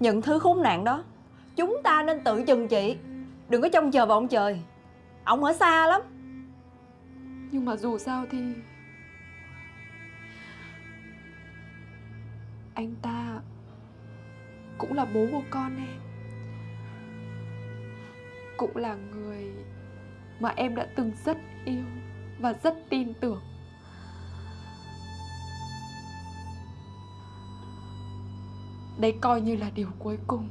Những thứ khốn nạn đó, Chúng ta nên tự chừng trị. Đừng có trông chờ vào ông trời. Ông ở xa lắm. Nhưng mà dù sao thì Anh ta Cũng là bố của con em. Cũng là người Mà em đã từng rất yêu Và rất tin tưởng. Đây coi như là điều cuối cùng.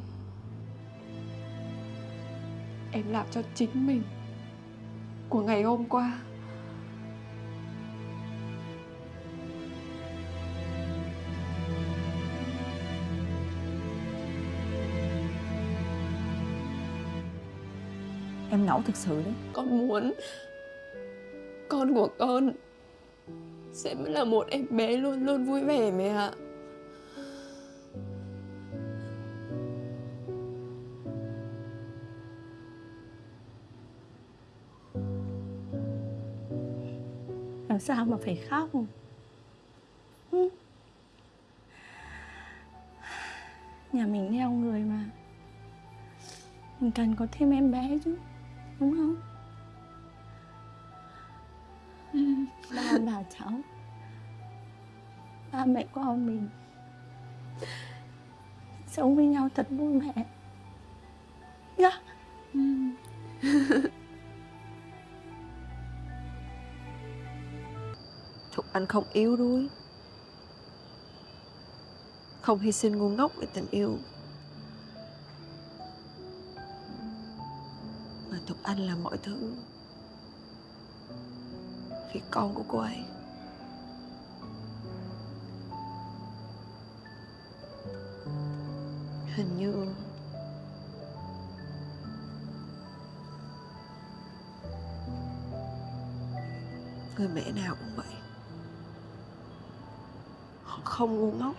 Em làm cho chính mình Của ngày hôm qua. Em nẫu thực sự đấy. Con muốn Con của con Sẽ là một em bé luôn luôn vui vẻ mẹ ạ Làm sao mà phải khóc. Nhà mình neo người mà Mình cần có thêm em bé chứ Đúng không? Ba bà cháu Ba mẹ con mình Sống với nhau thật vui vẻ Thục Anh không yếu đuối. Không hy sinh ngu ngốc vì tình yêu. Mà Thục Anh là mọi thứ. Vì con của cô ấy. Hình như Người mẹ nào cũng vậy. Họ không ngu ngốc.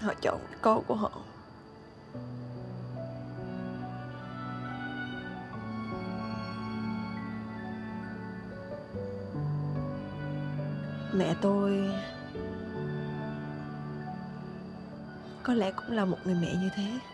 Họ chọn con của họ. Mẹ tôi Có lẽ cũng là một người mẹ như thế.